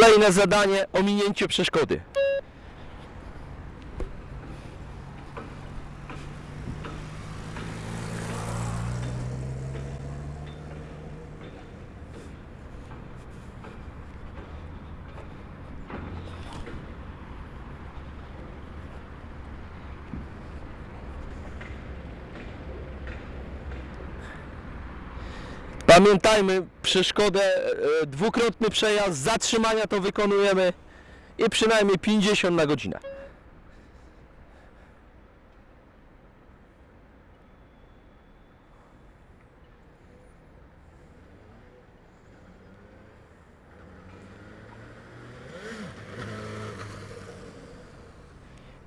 Kolejne zadanie, ominięcie przeszkody. Pamiętajmy, przeszkodę, e, dwukrotny przejazd, zatrzymania to wykonujemy i przynajmniej 50 na godzinę.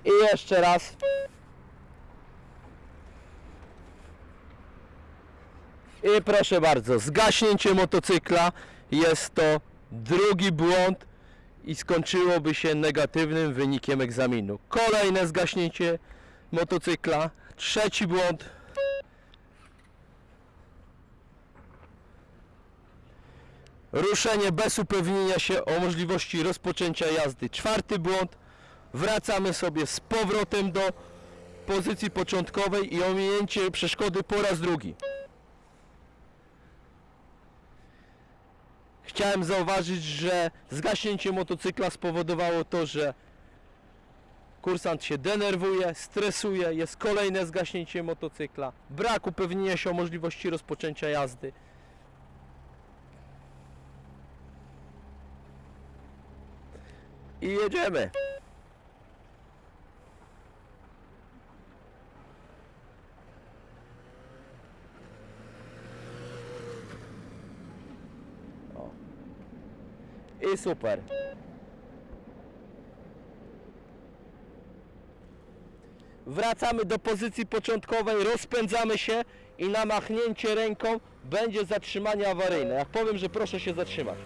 I jeszcze raz. I proszę bardzo, zgaśnięcie motocykla jest to drugi błąd i skończyłoby się negatywnym wynikiem egzaminu. Kolejne zgaśnięcie motocykla, trzeci błąd. Ruszenie bez upewnienia się o możliwości rozpoczęcia jazdy. Czwarty błąd. Wracamy sobie z powrotem do pozycji początkowej i ominięcie przeszkody po raz drugi. Chciałem zauważyć, że zgaśnięcie motocykla spowodowało to, że kursant się denerwuje, stresuje, jest kolejne zgaśnięcie motocykla, brak upewnienia się o możliwości rozpoczęcia jazdy. I jedziemy. I super. Wracamy do pozycji początkowej, rozpędzamy się i na machnięcie ręką będzie zatrzymanie awaryjne. Jak powiem, że proszę się zatrzymać.